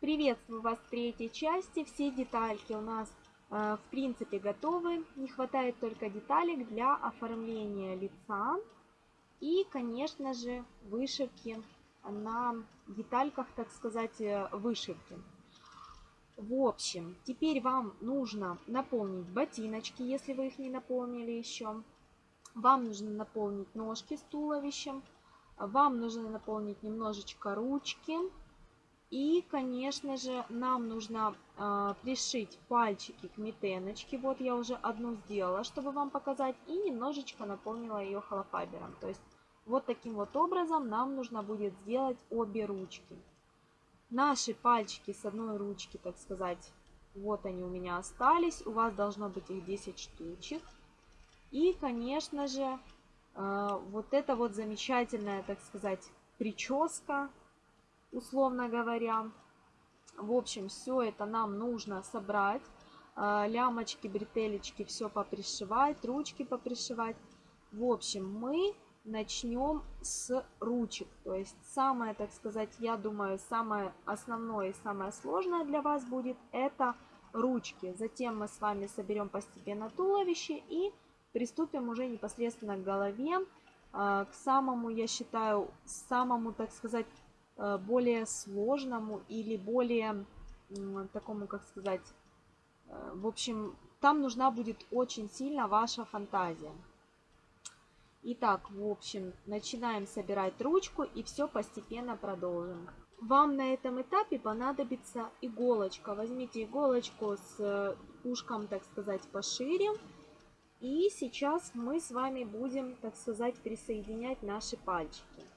Приветствую вас в третьей части. Все детальки у нас э, в принципе готовы. Не хватает только деталек для оформления лица и, конечно же, вышивки на детальках, так сказать, э, вышивки. В общем, теперь вам нужно наполнить ботиночки, если вы их не наполнили еще. Вам нужно наполнить ножки с туловищем. Вам нужно наполнить немножечко ручки. И, конечно же, нам нужно э, пришить пальчики к метеночке. Вот я уже одну сделала, чтобы вам показать. И немножечко наполнила ее холофайбером. То есть вот таким вот образом нам нужно будет сделать обе ручки. Наши пальчики с одной ручки, так сказать, вот они у меня остались. У вас должно быть их 10 штучек. И, конечно же, э, вот это вот замечательная, так сказать, прическа, условно говоря. В общем, все это нам нужно собрать. Э, лямочки, бретелечки, все попришивать, ручки попришивать. В общем, мы начнем с ручек. То есть самое, так сказать, я думаю, самое основное и самое сложное для вас будет это ручки. Затем мы с вами соберем постепенно туловище и приступим уже непосредственно к голове, а, к самому, я считаю, самому, так сказать, более сложному или более такому, как сказать, э, в общем, там нужна будет очень сильно ваша фантазия. Итак, в общем, начинаем собирать ручку и все постепенно продолжим. Вам на этом этапе понадобится иголочка. Возьмите иголочку с э, ушком, так сказать, пошире. И сейчас мы с вами будем, так сказать, присоединять наши пальчики.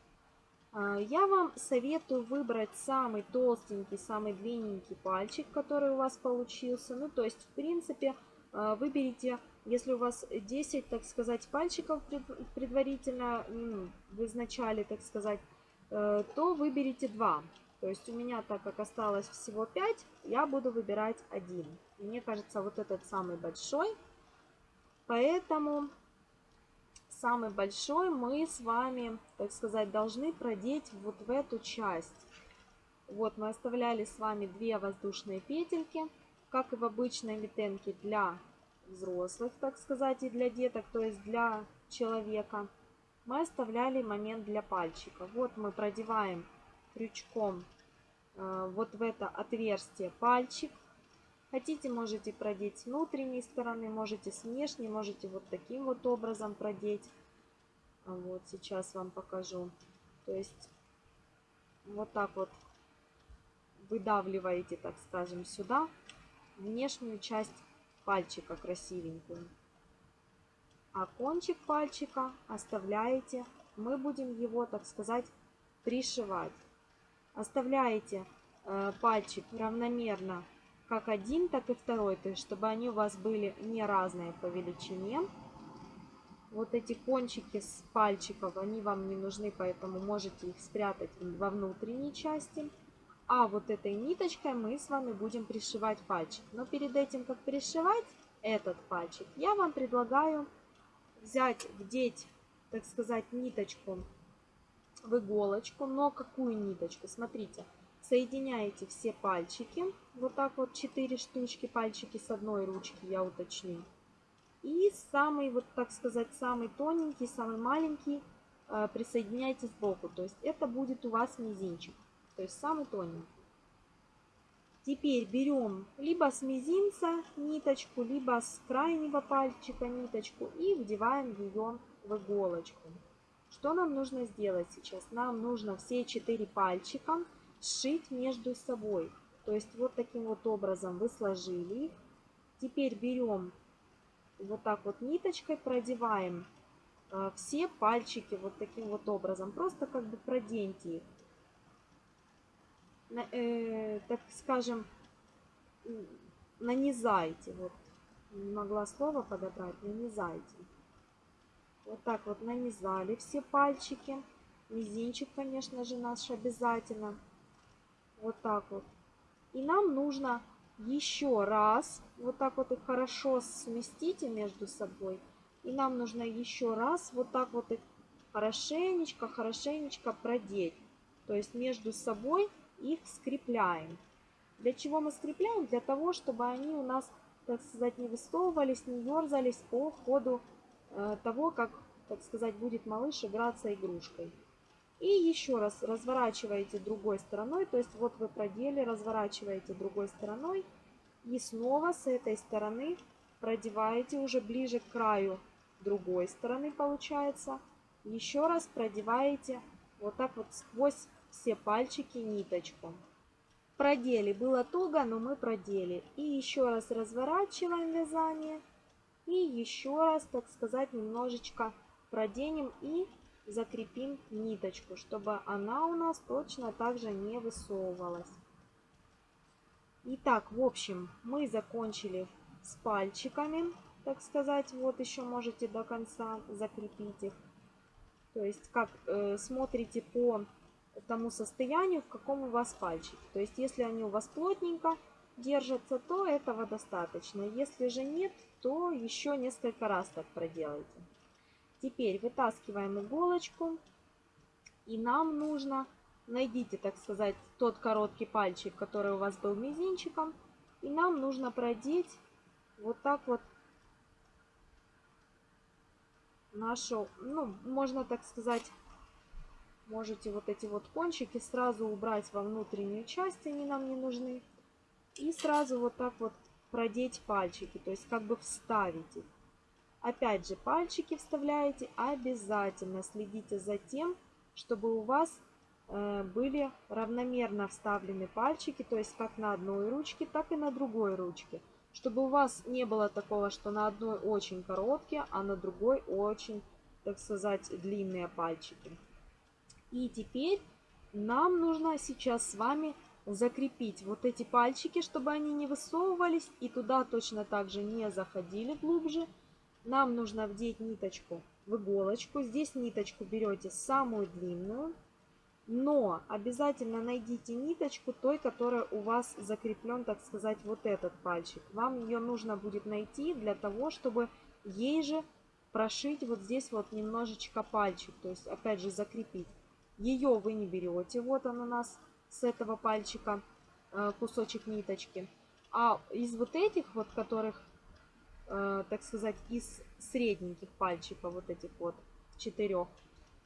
А, я вам советую выбрать самый толстенький, самый длинненький пальчик, который у вас получился. Ну, то есть, в принципе, а, выберите если у вас 10, так сказать, пальчиков предварительно в изначале, так сказать, э, то выберите 2. То есть у меня, так как осталось всего 5, я буду выбирать один. Мне кажется, вот этот самый большой. Поэтому самый большой мы с вами, так сказать, должны продеть вот в эту часть. Вот мы оставляли с вами две воздушные петельки, как и в обычной метенке для взрослых, так сказать, и для деток, то есть для человека, мы оставляли момент для пальчика. Вот мы продеваем крючком э, вот в это отверстие пальчик. Хотите, можете продеть с внутренней стороны, можете с внешней, можете вот таким вот образом продеть. Вот сейчас вам покажу. То есть вот так вот выдавливаете, так скажем, сюда внешнюю часть пальчика красивенькую. А кончик пальчика оставляете, мы будем его, так сказать, пришивать. Оставляете э, пальчик равномерно как один, так и второй, то есть чтобы они у вас были не разные по величине. Вот эти кончики с пальчиков, они вам не нужны, поэтому можете их спрятать во внутренней части. А вот этой ниточкой мы с вами будем пришивать пальчик. Но перед этим, как пришивать этот пальчик, я вам предлагаю взять, вдеть, так сказать, ниточку в иголочку. Но какую ниточку? Смотрите, соединяете все пальчики. Вот так вот 4 штучки, пальчики с одной ручки, я уточню. И самый, вот так сказать, самый тоненький, самый маленький э, присоединяйте сбоку. То есть это будет у вас мизинчик то есть самый тоненький. Теперь берем либо с мизинца ниточку, либо с крайнего пальчика ниточку и вдеваем ее в иголочку. Что нам нужно сделать сейчас? Нам нужно все четыре пальчика сшить между собой. То есть вот таким вот образом вы сложили их. Теперь берем вот так вот ниточкой, продеваем э, все пальчики вот таким вот образом. Просто как бы проденьте их э, так скажем, нанизайте. Вот не могла слово подобрать, нанизайте. Вот так вот нанизали все пальчики. Мизинчик, конечно же, наш обязательно. Вот так вот. И нам нужно еще раз, вот так вот их хорошо сместите между собой. И нам нужно еще раз вот так вот их хорошенечко, хорошенечко продеть. То есть между собой их скрепляем. Для чего мы скрепляем? Для того, чтобы они у нас, так сказать, не высовывались, не ерзались по ходу э, того, как, так сказать, будет малыш играться игрушкой. И еще раз разворачиваете другой стороной, то есть вот вы продели, разворачиваете другой стороной и снова с этой стороны продеваете уже ближе к краю другой стороны получается. Еще раз продеваете вот так вот сквозь все пальчики ниточку. Продели. Было туго, но мы продели. И еще раз разворачиваем вязание. И еще раз, так сказать, немножечко проденем и закрепим ниточку, чтобы она у нас точно так же не высовывалась. Итак, в общем, мы закончили с пальчиками, так сказать. Вот еще можете до конца закрепить их. То есть, как э, смотрите по тому состоянию, в каком у вас пальчики. То есть, если они у вас плотненько держатся, то этого достаточно. Если же нет, то еще несколько раз так проделайте. Теперь вытаскиваем иголочку. И нам нужно, найдите, так сказать, тот короткий пальчик, который у вас был мизинчиком. И нам нужно продеть вот так вот нашу, ну, можно так сказать, можете вот эти вот кончики сразу убрать во внутреннюю часть, они нам не нужны. И сразу вот так вот продеть пальчики, то есть как бы вставить их. Опять же, пальчики вставляете обязательно. Следите за тем, чтобы у вас э, были равномерно вставлены пальчики, то есть как на одной ручке, так и на другой ручке. Чтобы у вас не было такого, что на одной очень короткие, а на другой очень, так сказать, длинные пальчики. И теперь нам нужно сейчас с вами закрепить вот эти пальчики, чтобы они не высовывались и туда точно так же не заходили глубже. Нам нужно вдеть ниточку в иголочку. Здесь ниточку берете самую длинную. Но обязательно найдите ниточку той, которая у вас закреплен, так сказать, вот этот пальчик. Вам ее нужно будет найти для того, чтобы ей же прошить вот здесь вот немножечко пальчик. То есть, опять же, закрепить. Ее вы не берете. Вот он у нас с этого пальчика э, кусочек ниточки. А из вот этих вот, которых так сказать, из средненьких пальчиков, вот этих вот четырех.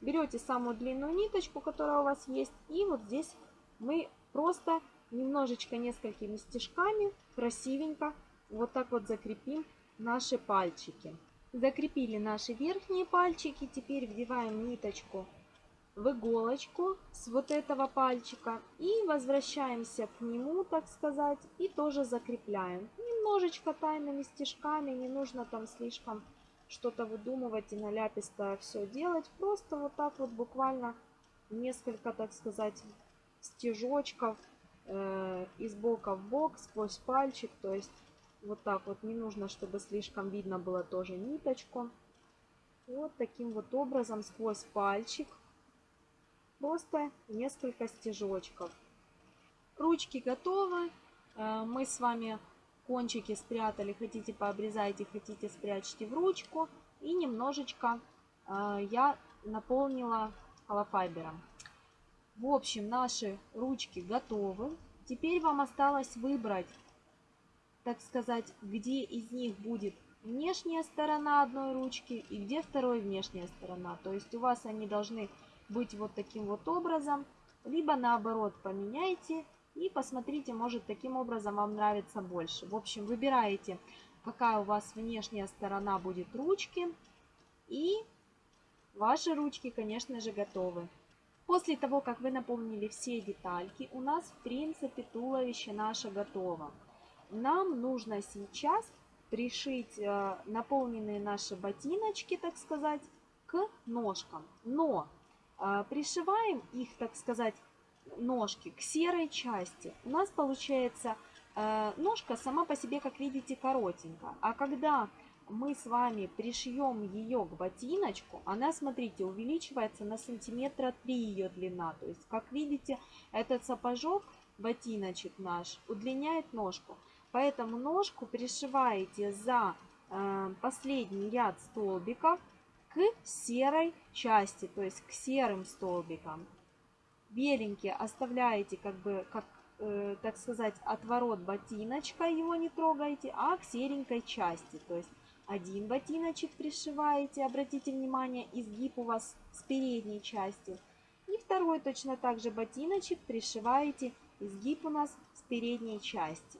Берете самую длинную ниточку, которая у вас есть, и вот здесь мы просто немножечко несколькими стежками красивенько вот так вот закрепим наши пальчики. Закрепили наши верхние пальчики, теперь вдеваем ниточку в иголочку с вот этого пальчика и возвращаемся к нему, так сказать, и тоже закрепляем. Немножечко тайными стежками, не нужно там слишком что-то выдумывать и наляписто все делать. Просто вот так вот буквально несколько, так сказать, стежочков э, из бока в бок сквозь пальчик. То есть вот так вот не нужно, чтобы слишком видно было тоже ниточку. Вот таким вот образом сквозь пальчик просто несколько стежочков. Ручки готовы. Э, мы с вами кончики спрятали. Хотите пообрезайте, хотите спрячьте в ручку. И немножечко э, я наполнила холофайбером. В общем, наши ручки готовы. Теперь вам осталось выбрать, так сказать, где из них будет внешняя сторона одной ручки и где второй внешняя сторона. То есть у вас они должны быть вот таким вот образом. Либо наоборот поменяйте и посмотрите, может таким образом вам нравится больше. В общем, выбираете, какая у вас внешняя сторона будет ручки. И ваши ручки, конечно же, готовы. После того, как вы наполнили все детальки, у нас в принципе туловище наше готово. Нам нужно сейчас пришить э, наполненные наши ботиночки, так сказать, к ножкам. Но а, пришиваем их, так сказать, ножки к серой части. У нас получается э, ножка сама по себе, как видите, коротенькая. А когда мы с вами пришьем ее к ботиночку, она, смотрите, увеличивается на сантиметра 3 ее длина. То есть, как видите, этот сапожок, ботиночек наш, удлиняет ножку. Поэтому ножку пришиваете за э, последний ряд столбиков к серой части, то есть к серым столбикам. Беленькие оставляете как бы как э, так сказать, отворот ботиночка, его не трогаете, а к серенькой части. То есть один ботиночек пришиваете, обратите внимание, изгиб у вас с передней части. И второй точно так же ботиночек пришиваете, изгиб у нас с передней части.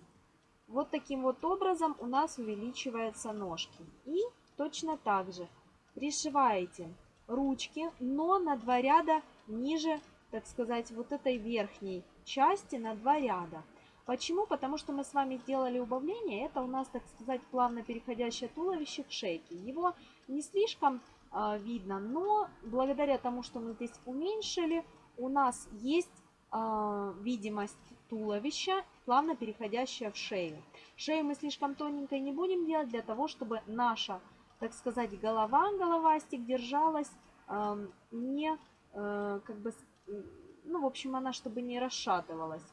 Вот таким вот образом у нас увеличиваются ножки. И точно так же пришиваете ручки, но на два ряда ниже, так сказать, вот этой верхней части на два ряда. Почему? Потому что мы с вами сделали убавление. Это у нас, так сказать, плавно переходящее туловище к шейке. Его не слишком э, видно, но благодаря тому, что мы здесь уменьшили, у нас есть э, видимость туловища, плавно переходящая в шею. Шею мы слишком тоненькой не будем делать для того, чтобы наша, так сказать, голова, головастик держалась э, не, э, как бы, ну, в общем, она чтобы не расшатывалась.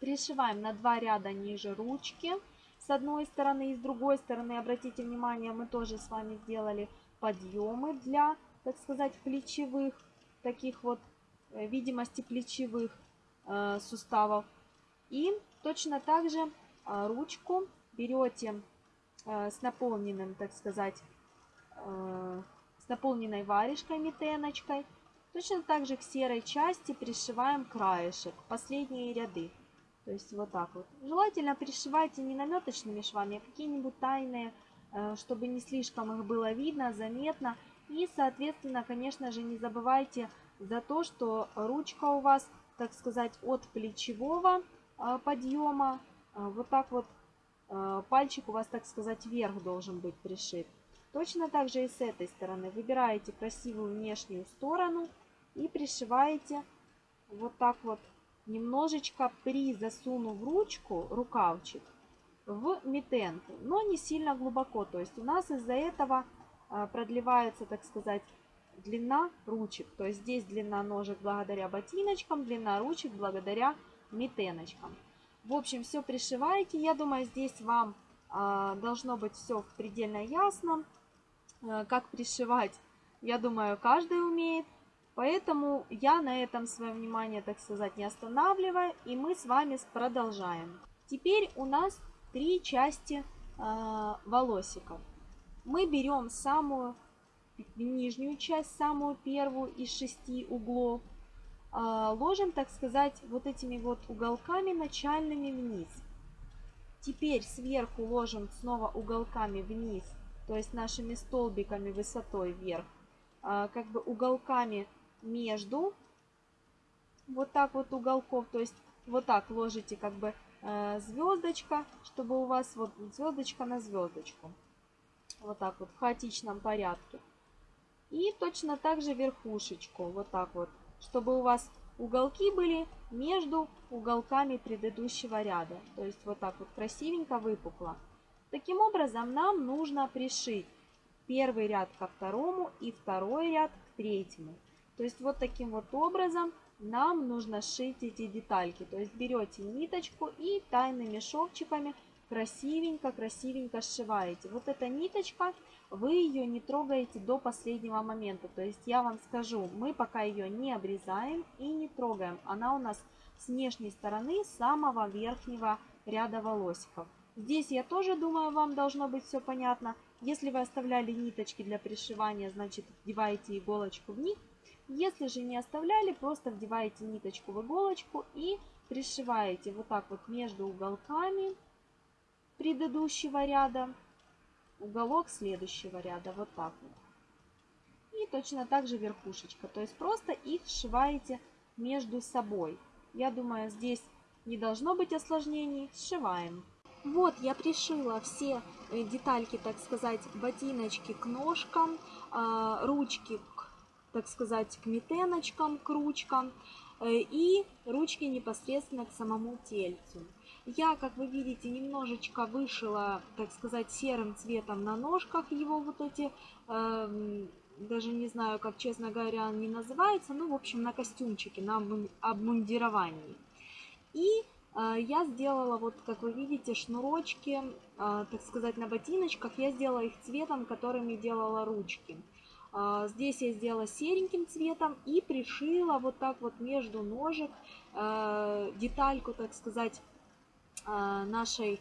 Пришиваем на два ряда ниже ручки с одной стороны и с другой стороны. Обратите внимание, мы тоже с вами сделали подъемы для, так сказать, плечевых, таких вот э, видимости плечевых э, суставов. И точно так же э, ручку берете э, с наполненным, так сказать, э, с наполненной варежкой, метеночкой. Точно так же к серой части пришиваем краешек, последние ряды. То есть вот так вот. Желательно пришивайте не наметочными швами, а какие-нибудь тайные, э, чтобы не слишком их было видно, заметно. И, соответственно, конечно же, не забывайте за то, что ручка у вас, так сказать, от плечевого э, подъема, э, вот так вот пальчик у вас, так сказать, вверх должен быть пришит. Точно так же и с этой стороны. Выбираете красивую внешнюю сторону и пришиваете вот так вот немножечко при засунув ручку, рукавчик, в митенку, но не сильно глубоко. То есть у нас из-за этого а, продлевается, так сказать, длина ручек. То есть здесь длина ножек благодаря ботиночкам, длина ручек благодаря митеночкам. В общем, все пришиваете. Я думаю, здесь вам а, должно быть все предельно ясно. А, как пришивать, я думаю, каждый умеет. Поэтому я на этом свое внимание, так сказать, не останавливаю, и мы с вами продолжаем. Теперь у нас три части э, волосиков. Мы берем самую нижнюю часть, самую первую из шести углов, э, ложим, так сказать, вот этими вот уголками начальными вниз. Теперь сверху ложим снова уголками вниз, то есть нашими столбиками высотой вверх, э, как бы уголками между вот так вот уголков, то есть вот так ложите как бы э, звездочка, чтобы у вас вот звездочка на звездочку. Вот так вот в хаотичном порядке. И точно так же верхушечку, вот так вот, чтобы у вас уголки были между уголками предыдущего ряда. То есть вот так вот красивенько выпукло. Таким образом нам нужно пришить первый ряд ко второму и второй ряд к третьему. То есть вот таким вот образом нам нужно сшить эти детальки. То есть берете ниточку и тайными шовчиками красивенько-красивенько сшиваете. Вот эта ниточка, вы ее не трогаете до последнего момента. То есть я вам скажу, мы пока ее не обрезаем и не трогаем. Она у нас с внешней стороны самого верхнего ряда волосиков. Здесь я тоже думаю, вам должно быть все понятно. Если вы оставляли ниточки для пришивания, значит вдеваете иголочку в них если же не оставляли, просто вдеваете ниточку в иголочку и пришиваете вот так вот между уголками предыдущего ряда, уголок следующего ряда, вот так вот. И точно так же верхушечка, то есть просто их сшиваете между собой. Я думаю, здесь не должно быть осложнений, сшиваем. Вот я пришила все э, детальки, так сказать, ботиночки к ножкам, а, ручки так сказать, к метеночкам, к ручкам э, и ручки непосредственно к самому тельцу. Я, как вы видите, немножечко вышила, так сказать, серым цветом на ножках его вот эти, э, даже не знаю, как, честно говоря, они называются, ну, в общем, на костюмчике, на обмундировании. И э, я сделала, вот, как вы видите, шнурочки, так сказать, на ботиночках, я сделала их цветом, которыми делала ручки. А, здесь я сделала сереньким цветом и пришила вот так вот между ножек э, детальку, так сказать, э, нашей,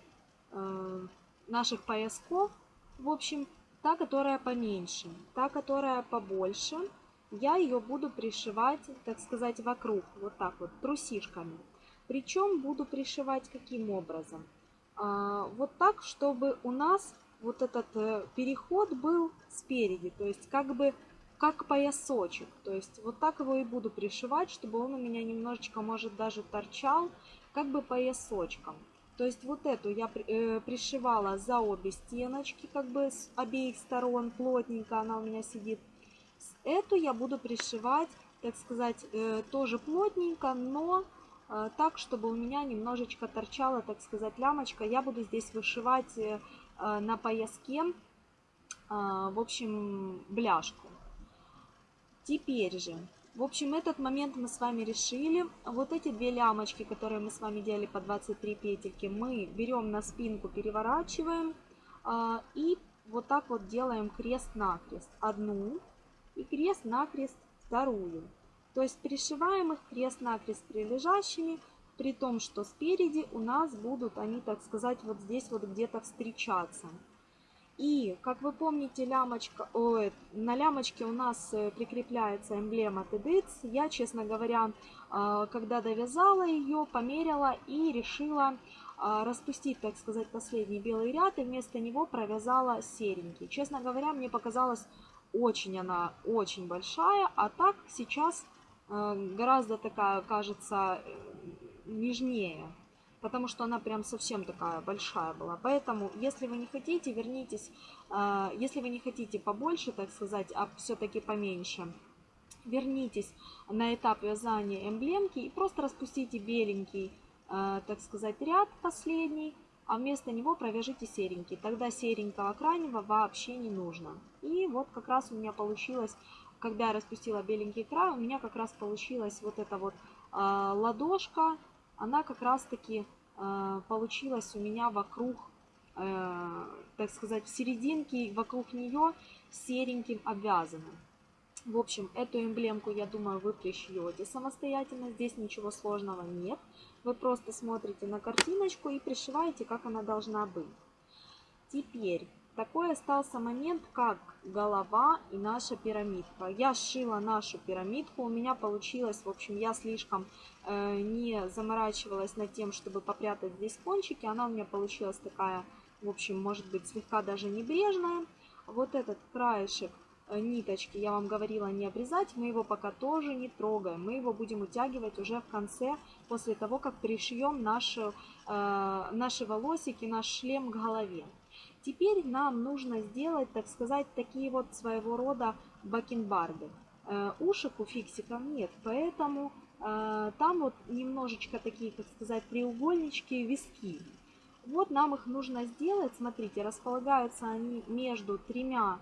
э, наших поясков. В общем, та, которая поменьше, та, которая побольше, я ее буду пришивать, так сказать, вокруг, вот так вот, трусишками. Причем буду пришивать каким образом? Вот так, чтобы у нас вот этот э, переход был спереди, то есть как бы как поясочек. То есть вот так его и буду пришивать, чтобы он у меня немножечко, может, даже торчал, как бы поясочком. То есть вот эту я э, пришивала за обе стеночки, как бы с обеих сторон, плотненько она у меня сидит. Эту я буду пришивать, так сказать, э, тоже плотненько, но так, чтобы у меня немножечко торчала, так сказать, лямочка. Я буду здесь вышивать на пояске, э, в общем, бляшку. Теперь же, в общем, этот момент мы с вами решили. Вот эти две лямочки, которые мы с вами делали по 23 петельки, мы берем на спинку, переворачиваем э, и вот так вот делаем крест-накрест. Одну и крест-накрест вторую. То есть пришиваем их крест-накрест прилежащими, при том, что спереди у нас будут они, так сказать, вот здесь вот где-то встречаться. И, как вы помните, лямочка, ой, на лямочке у нас э, прикрепляется эмблема TEDx. Я, честно говоря, э, когда довязала ее, померила и решила э, распустить, так сказать, последний белый ряд и вместо него провязала серенький. Честно говоря, мне показалось очень она очень большая, а так сейчас гораздо такая, кажется, нежнее, потому что она прям совсем такая большая была. Поэтому, если вы не хотите, вернитесь, а, если вы не хотите побольше, так сказать, а все-таки поменьше, вернитесь на этап вязания эмблемки и просто распустите беленький, а, так сказать, ряд последний, а вместо него провяжите серенький. Тогда серенького крайнего вообще не нужно. И вот как раз у меня получилось, когда я распустила беленький край, у меня как раз получилась вот эта вот э, ладошка она как раз-таки э, получилась у меня вокруг, э, так сказать, в серединке, вокруг нее сереньким обвязанным. В общем, эту эмблемку, я думаю, вы пришьете самостоятельно. Здесь ничего сложного нет. Вы просто смотрите на картиночку и пришиваете, как она должна быть. Теперь такой остался момент, как голова и наша пирамидка. Я сшила нашу пирамидку, у меня получилось, в общем, я слишком э, не заморачивалась над тем, чтобы попрятать здесь кончики. Она у меня получилась такая, в общем, может быть, слегка даже небрежная. Вот этот краешек э, ниточки, я вам говорила не обрезать, мы его пока тоже не трогаем. Мы его будем утягивать уже в конце, после того, как пришьем наши, э, наши волосики, наш шлем к голове. Теперь нам нужно сделать, так сказать, такие вот своего рода бакенбарды. Э, ушек у фиксиков нет, поэтому э, там вот немножечко такие, как сказать, треугольнички, виски. Вот нам их нужно сделать, смотрите, располагаются они между тремя,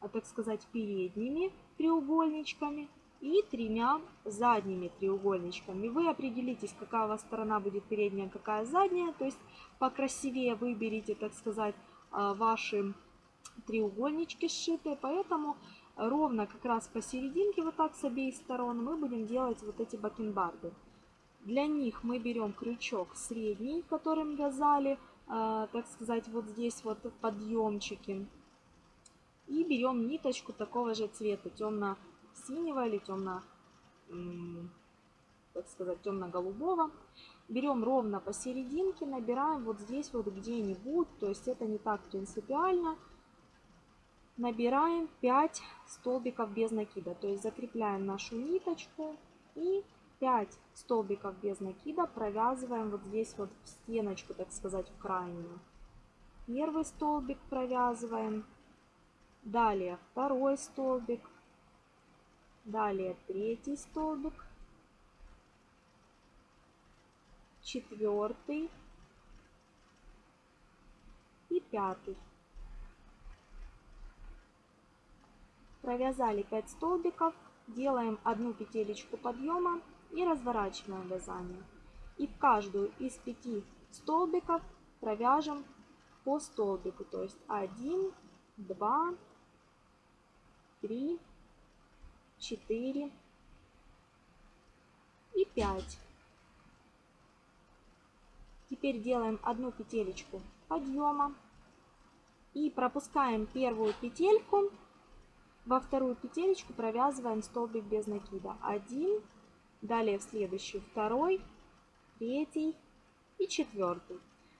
э, так сказать, передними треугольничками и тремя задними треугольничками. Вы определитесь, какая у вас сторона будет передняя, какая задняя, то есть покрасивее выберите, так сказать, ваши треугольнички сшитые, поэтому ровно как раз посерединке, вот так с обеих сторон, мы будем делать вот эти бакенбарды. Для них мы берем крючок средний, которым вязали, а, так сказать, вот здесь вот подъемчики. И берем ниточку такого же цвета, темно-синего или темно, так сказать, темно-голубого берем ровно посерединке, набираем вот здесь вот где-нибудь, то есть это не так принципиально. Набираем 5 столбиков без накида, то есть закрепляем нашу ниточку и 5 столбиков без накида провязываем вот здесь вот в стеночку, так сказать, в крайнюю. Первый столбик провязываем, далее второй столбик, далее третий столбик, четвертый и пятый. Провязали 5 столбиков, делаем одну петелечку подъема и разворачиваем вязание. И в каждую из пяти столбиков провяжем по столбику, то есть 1, 2, 3, 4 и 5. Теперь делаем одну петелечку подъема и пропускаем первую петельку, во вторую петелечку провязываем столбик без накида. Один, далее в следующую второй, третий и четвертый.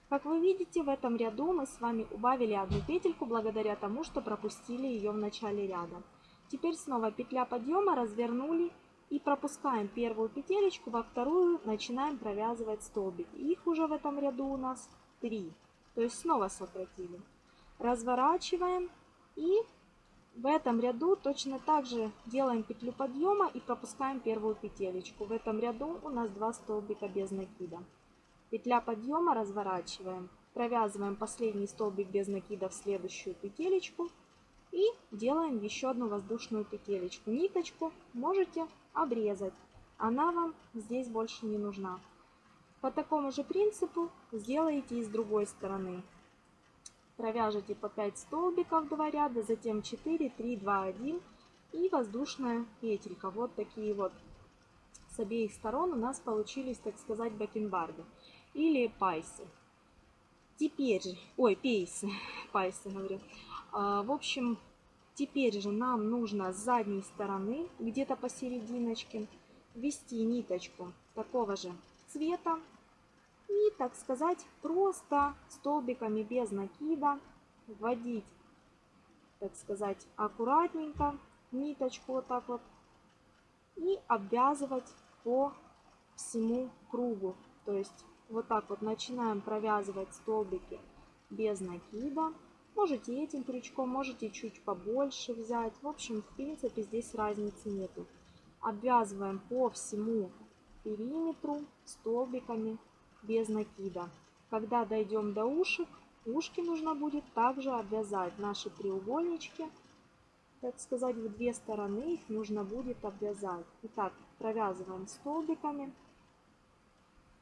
Как вы видите, в этом ряду мы с вами убавили одну петельку благодаря тому, что пропустили ее в начале ряда. Теперь снова петля подъема, развернули и пропускаем первую петелечку, во вторую начинаем провязывать столбик. Их уже в этом ряду у нас 3, то есть снова сократили. Разворачиваем и в этом ряду точно так же делаем петлю подъема и пропускаем первую петелечку. В этом ряду у нас 2 столбика без накида. Петля подъема разворачиваем, провязываем последний столбик без накида в следующую петелечку и делаем еще одну воздушную петелечку. Ниточку можете обрезать, она вам здесь больше не нужна. По такому же принципу сделаете и с другой стороны. Провяжите по 5 столбиков 2 ряда, затем 4, 3, 2, 1 и воздушная петелька. Вот такие вот с обеих сторон у нас получились, так сказать, бакенбарды или пайсы. Теперь ой, пейсы, пайсы говорю. А, в общем, теперь же нам нужно с задней стороны, где-то посерединочке, ввести ниточку такого же цвета. И, так сказать, просто столбиками без накида вводить, так сказать, аккуратненько ниточку вот так вот и обвязывать по всему кругу. То есть вот так вот начинаем провязывать столбики без накида. Можете этим крючком, можете чуть побольше взять. В общем, в принципе, здесь разницы нету. Обвязываем по всему периметру столбиками без накида. Когда дойдем до ушек, ушки нужно будет также обвязать наши треугольнички. Так сказать, в две стороны их нужно будет обвязать. Итак, провязываем столбиками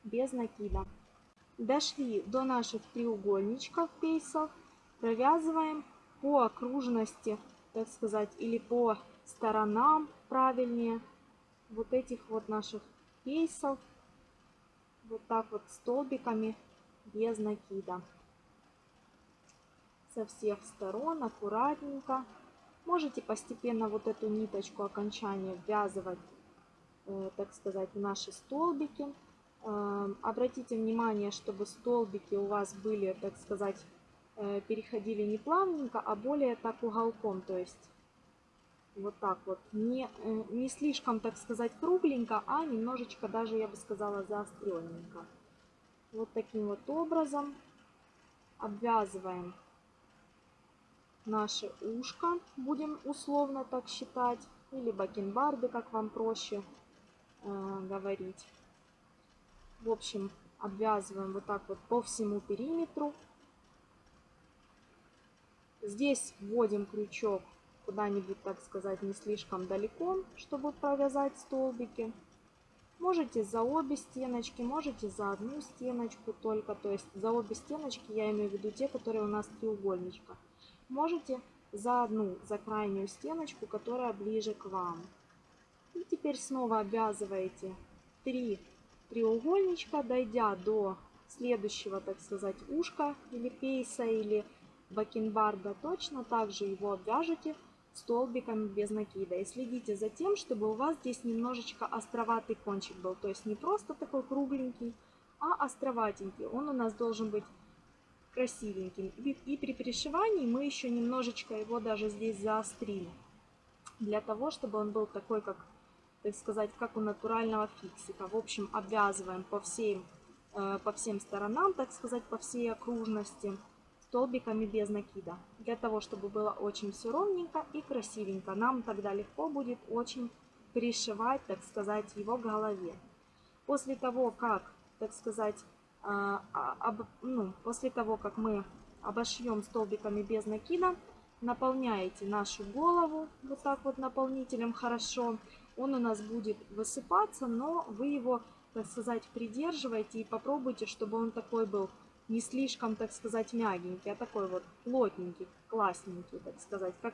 без накида. Дошли до наших треугольничков пейсов провязываем по окружности, так сказать, или по сторонам правильнее вот этих вот наших пейсов. Вот так вот столбиками без накида. Со всех сторон аккуратненько. Можете постепенно вот эту ниточку окончания ввязывать, э, так сказать, в наши столбики. Э, обратите внимание, чтобы столбики у вас были, так сказать, переходили не плавненько, а более так уголком, то есть вот так вот, не, э, не слишком, так сказать, кругленько, а немножечко даже, я бы сказала, заостренненько. Вот таким вот образом обвязываем наше ушко, будем условно так считать, или бакенбарды, как вам проще э, говорить. В общем, обвязываем вот так вот по всему периметру Здесь вводим крючок куда-нибудь, так сказать, не слишком далеко, чтобы провязать столбики. Можете за обе стеночки, можете за одну стеночку только, то есть за обе стеночки, я имею в виду те, которые у нас треугольничка. Можете за одну, за крайнюю стеночку, которая ближе к вам. И теперь снова обвязываете 3 треугольничка, дойдя до следующего, так сказать, ушка или пейса, или бакенбарда, точно так же его обвяжете столбиками без накида. И следите за тем, чтобы у вас здесь немножечко островатый кончик был. То есть не просто такой кругленький, а островатенький. Он у нас должен быть красивеньким. И при пришивании мы еще немножечко его даже здесь заострим. Для того, чтобы он был такой, как, так сказать, как у натурального фиксика. В общем, обвязываем по всем, э, по всем сторонам, так сказать, по всей окружности столбиками без накида. Для того, чтобы было очень все ровненько и красивенько. Нам тогда легко будет очень пришивать, так сказать, его голове. После того, как, так сказать, а, а, об, ну, после того, как мы обошьем столбиками без накида, наполняете нашу голову вот так вот наполнителем хорошо. Он у нас будет высыпаться, но вы его, так сказать, придерживайте и попробуйте, чтобы он такой был не слишком, так сказать, мягенький, а такой вот плотненький, классненький, так сказать, как,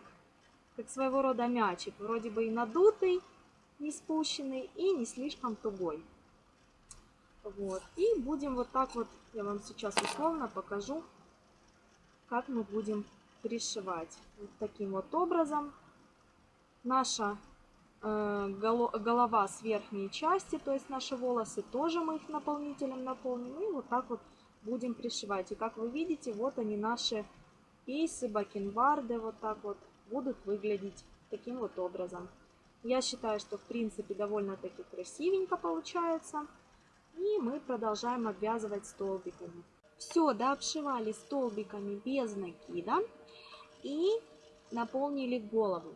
как своего рода мячик, вроде бы и надутый, не спущенный, и не слишком тугой. Вот. И будем вот так вот, я вам сейчас условно покажу, как мы будем пришивать. Вот таким вот образом. Наша э, голова с верхней части, то есть наши волосы, тоже мы их наполнителем наполним. И вот так вот будем пришивать. И как вы видите, вот они наши кейсы, бакенбарды, вот так вот будут выглядеть таким вот образом. Я считаю, что в принципе довольно-таки красивенько получается. И мы продолжаем обвязывать столбиками. Все, да, обшивали столбиками без накида и наполнили голову.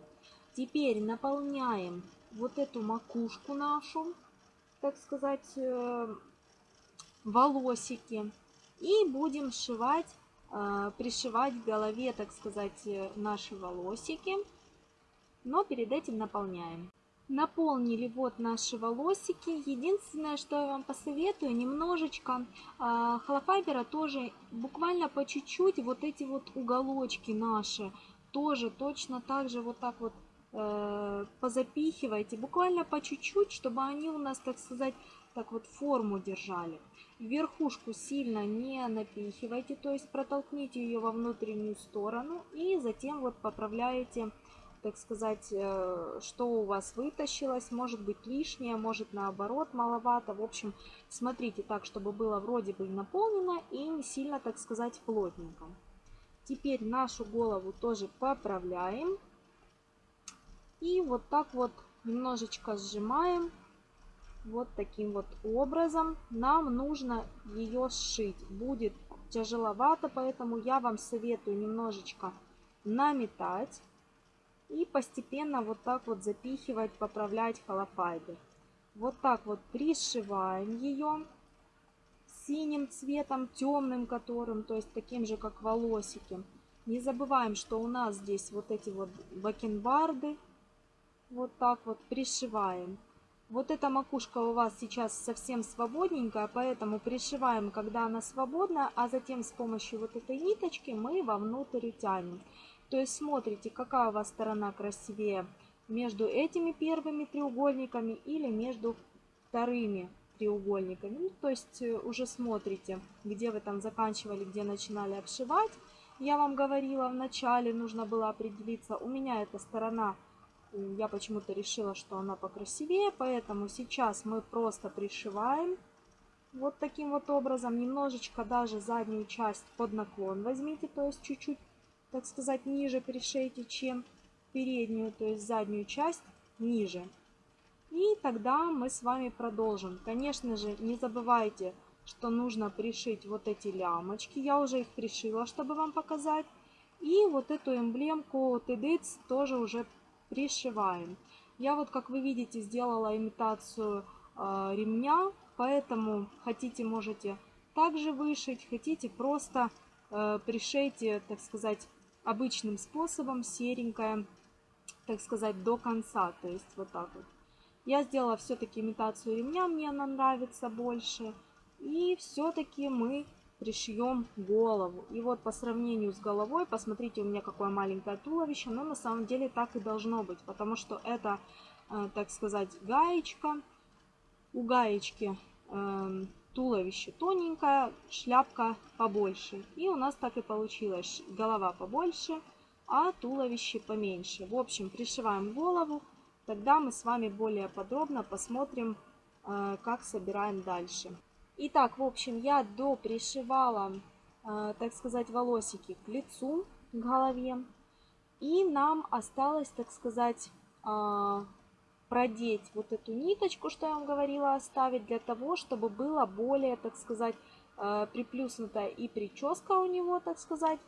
Теперь наполняем вот эту макушку нашу, так сказать, э, волосики. И будем сшивать, э, пришивать к голове, так сказать, э, наши волосики. Но перед этим наполняем. Наполнили вот наши волосики. Единственное, что я вам посоветую, немножечко э, холофайбера тоже, буквально по чуть-чуть, вот эти вот уголочки наши, тоже точно так же вот так вот э, позапихивайте, буквально по чуть-чуть, чтобы они у нас, так сказать, так вот форму держали. Верхушку сильно не напихивайте, то есть протолкните ее во внутреннюю сторону и затем вот поправляете так сказать, э, что у вас вытащилось, может быть лишнее, может наоборот маловато. В общем, смотрите так, чтобы было вроде бы наполнено и не сильно, так сказать, плотненько. Теперь нашу голову тоже поправляем. И вот так вот немножечко сжимаем. Вот таким вот образом. Нам нужно ее сшить. Будет тяжеловато, поэтому я вам советую немножечко наметать и постепенно вот так вот запихивать, поправлять холофайбер. Вот так вот пришиваем ее синим цветом, темным которым, то есть таким же, как волосики. Не забываем, что у нас здесь вот эти вот бакенбарды. Вот так вот пришиваем. Вот эта макушка у вас сейчас совсем свободненькая, поэтому пришиваем, когда она свободна, а затем с помощью вот этой ниточки мы вовнутрь тянем. То есть смотрите, какая у вас сторона красивее между этими первыми треугольниками или между вторыми треугольниками. Ну, то есть э, уже смотрите, где вы там заканчивали, где начинали обшивать. Я вам говорила в начале, нужно было определиться. У меня эта сторона, я почему-то решила, что она покрасивее, поэтому сейчас мы просто пришиваем. Вот таким вот образом, немножечко даже заднюю часть под наклон возьмите, то есть чуть-чуть так сказать, ниже пришейте, чем переднюю, то есть заднюю часть ниже. И тогда мы с вами продолжим. Конечно же, не забывайте, что нужно пришить вот эти лямочки. Я уже их пришила, чтобы вам показать. И вот эту эмблемку TDX тоже уже пришиваем. Я вот, как вы видите, сделала имитацию э, ремня, поэтому хотите, можете также вышить, хотите просто э, пришейте, так сказать, обычным способом, серенькая, так сказать, до конца. То есть вот так вот. Я сделала все-таки имитацию ремня, мне она нравится больше. И все-таки мы пришьем голову. И вот по сравнению с головой, посмотрите, у меня какое маленькое туловище, но на самом деле так и должно быть, потому что это, э, так сказать, гаечка. У гаечки э, туловище тоненькое, шляпка побольше. И у нас так и получилось. Голова побольше, а туловище поменьше. В общем, пришиваем голову. Тогда мы с вами более подробно посмотрим, э, как собираем дальше. Итак, в общем, я допришивала, э, так сказать, волосики к лицу, к голове. И нам осталось, так сказать, э, продеть вот эту ниточку, что я вам говорила, оставить для того, чтобы было более, так сказать, э, приплюснутая и прическа у него, так сказать,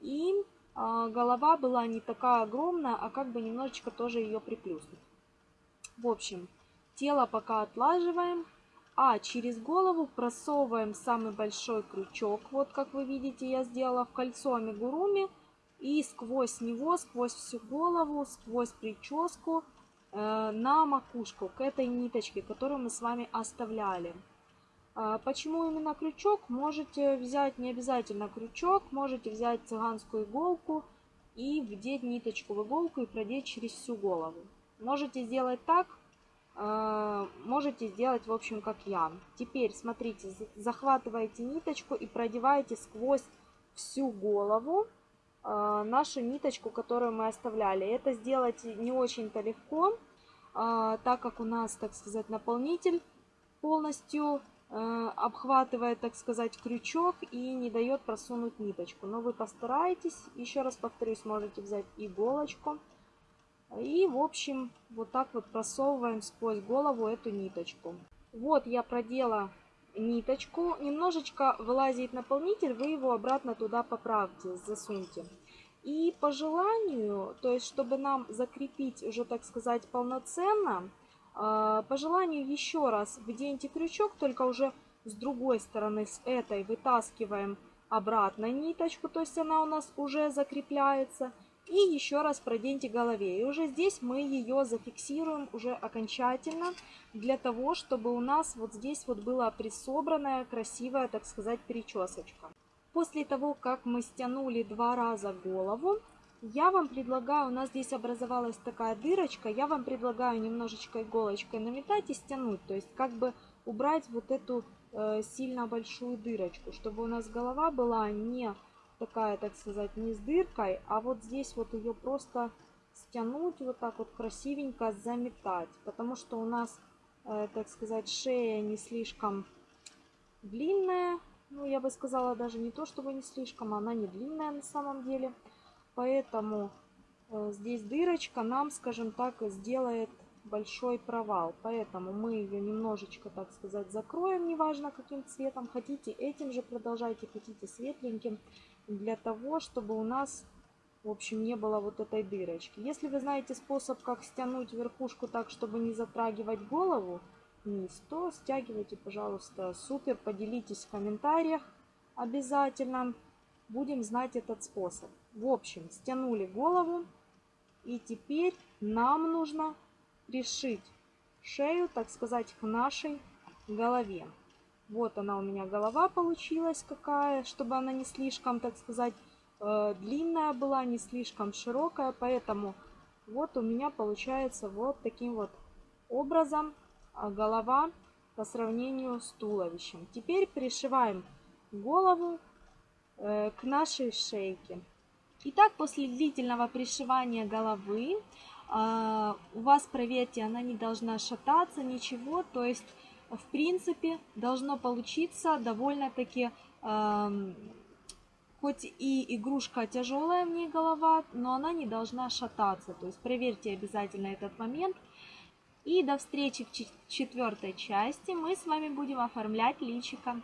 и э, голова была не такая огромная, а как бы немножечко тоже ее приплюснуть. В общем, тело пока отлаживаем, а через голову просовываем самый большой крючок. Вот как вы видите, я сделала в кольцо амигуруми. И сквозь него, сквозь всю голову, сквозь прическу Э, на макушку к этой ниточке, которую мы с вами оставляли. А, почему именно крючок? Можете взять не обязательно крючок, можете взять цыганскую иголку и вдеть ниточку в иголку и продеть через всю голову. Можете сделать так, э, можете сделать, в общем, как я. Теперь, смотрите, захватываете ниточку и продеваете сквозь всю голову э, нашу ниточку, которую мы оставляли. Это сделать не очень-то легко, э, так как у нас, так сказать, наполнитель полностью Э, обхватывает, так сказать, крючок и не дает просунуть ниточку. Но вы постарайтесь, еще раз повторюсь, можете взять иголочку. И, в общем, вот так вот просовываем сквозь голову эту ниточку. Вот я продела ниточку. Немножечко вылазит наполнитель, вы его обратно туда поправьте, засуньте. И по желанию, то есть чтобы нам закрепить уже, так сказать, полноценно, а, по желанию еще раз вденьте крючок, только уже с другой стороны, с этой вытаскиваем обратно ниточку, то есть она у нас уже закрепляется. И еще раз проденьте голове. И уже здесь мы ее зафиксируем уже окончательно, для того, чтобы у нас вот здесь вот была присобранная, красивая, так сказать, причесочка. После того, как мы стянули два раза голову, я вам предлагаю, у нас здесь образовалась такая дырочка, я вам предлагаю немножечко иголочкой наметать и стянуть, то есть как бы убрать вот эту э, сильно большую дырочку, чтобы у нас голова была не такая, так сказать, не с дыркой, а вот здесь вот ее просто стянуть, вот так вот красивенько заметать, потому что у нас, э, так сказать, шея не слишком длинная, ну я бы сказала даже не то, чтобы не слишком, она не длинная на самом деле, Поэтому э, здесь дырочка нам, скажем так, сделает большой провал. Поэтому мы ее немножечко, так сказать, закроем, неважно каким цветом. Хотите этим же продолжайте, хотите светленьким, для того, чтобы у нас, в общем, не было вот этой дырочки. Если вы знаете способ, как стянуть верхушку так, чтобы не затрагивать голову вниз, то стягивайте, пожалуйста, супер. Поделитесь в комментариях обязательно. Будем знать этот способ. В общем, стянули голову. И теперь нам нужно пришить шею, так сказать, к нашей голове. Вот она у меня голова получилась какая, чтобы она не слишком, так сказать, э, длинная была, не слишком широкая. Поэтому вот у меня получается вот таким вот образом а, голова по сравнению с туловищем. Теперь пришиваем голову э, к нашей шейке. Итак, после длительного пришивания головы э, у вас, проверьте, она не должна шататься, ничего. То есть, в принципе, должно получиться довольно-таки, э, хоть и игрушка тяжелая в ней голова, но она не должна шататься. То есть, проверьте обязательно этот момент. И до встречи в четвертой части мы с вами будем оформлять личико.